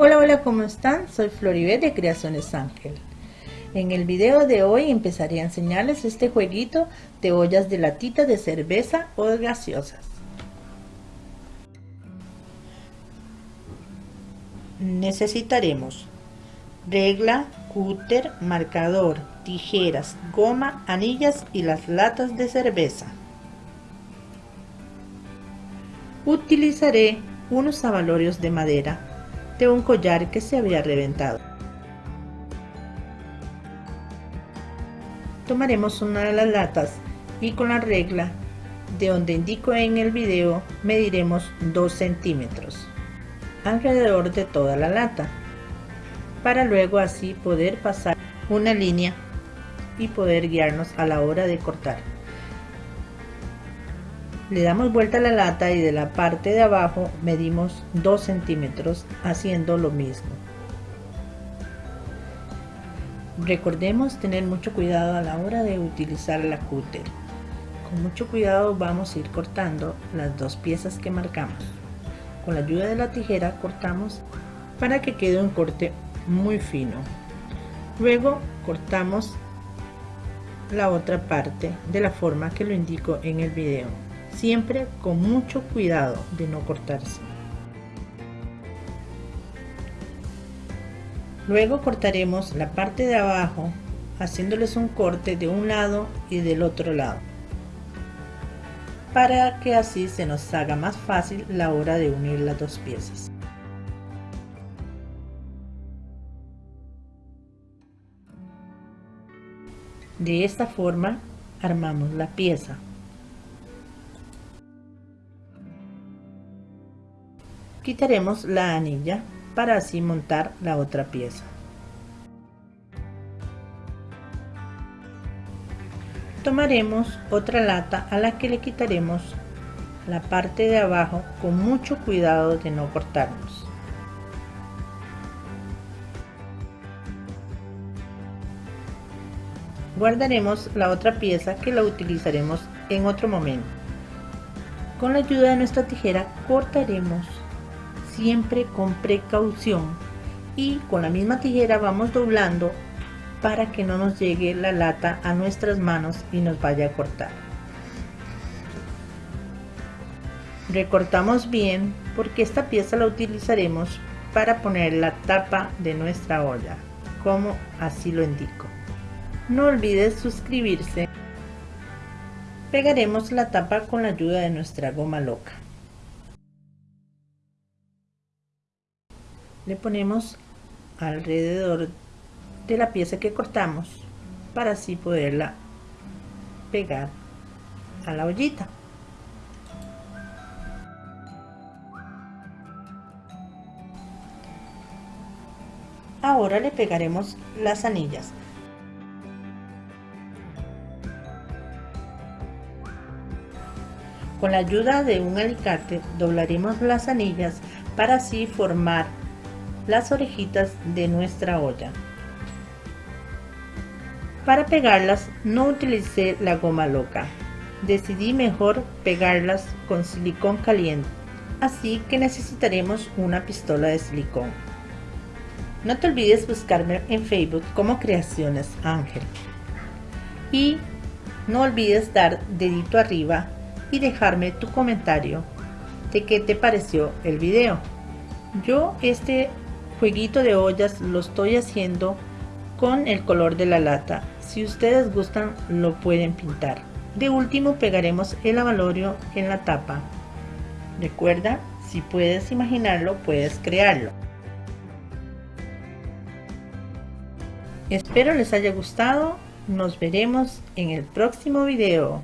Hola, hola, ¿cómo están? Soy Floribet de Creaciones Ángel. En el video de hoy empezaré a enseñarles este jueguito de ollas de latita de cerveza o de gaseosas. Necesitaremos regla, cúter, marcador, tijeras, goma, anillas y las latas de cerveza. Utilizaré unos abalorios de madera de un collar que se había reventado. Tomaremos una de las latas y con la regla de donde indico en el video mediremos 2 centímetros alrededor de toda la lata para luego así poder pasar una línea y poder guiarnos a la hora de cortar le damos vuelta a la lata y de la parte de abajo medimos 2 centímetros haciendo lo mismo. Recordemos tener mucho cuidado a la hora de utilizar la cúter. Con mucho cuidado vamos a ir cortando las dos piezas que marcamos. Con la ayuda de la tijera cortamos para que quede un corte muy fino. Luego cortamos la otra parte de la forma que lo indico en el video siempre con mucho cuidado de no cortarse. Luego cortaremos la parte de abajo haciéndoles un corte de un lado y del otro lado para que así se nos haga más fácil la hora de unir las dos piezas. De esta forma armamos la pieza. Quitaremos la anilla para así montar la otra pieza. Tomaremos otra lata a la que le quitaremos la parte de abajo con mucho cuidado de no cortarnos. Guardaremos la otra pieza que la utilizaremos en otro momento. Con la ayuda de nuestra tijera cortaremos siempre con precaución. Y con la misma tijera vamos doblando para que no nos llegue la lata a nuestras manos y nos vaya a cortar. Recortamos bien porque esta pieza la utilizaremos para poner la tapa de nuestra olla como así lo indico. No olvides suscribirse. Pegaremos la tapa con la ayuda de nuestra goma loca le ponemos alrededor de la pieza que cortamos para así poderla pegar a la ollita. Ahora le pegaremos las anillas. Con la ayuda de un alicate doblaremos las anillas para así formar las orejitas de nuestra olla. Para pegarlas no utilicé la goma loca, decidí mejor pegarlas con silicón caliente, así que necesitaremos una pistola de silicón. No te olvides buscarme en Facebook como Creaciones Ángel. Y no olvides dar dedito arriba y dejarme tu comentario de qué te pareció el video. Yo este jueguito de ollas lo estoy haciendo con el color de la lata. Si ustedes gustan lo pueden pintar. De último pegaremos el avalorio en la tapa. Recuerda, si puedes imaginarlo, puedes crearlo. Espero les haya gustado. Nos veremos en el próximo video.